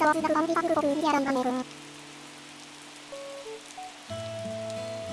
sawasıdan kaldı tatlı koku yer andan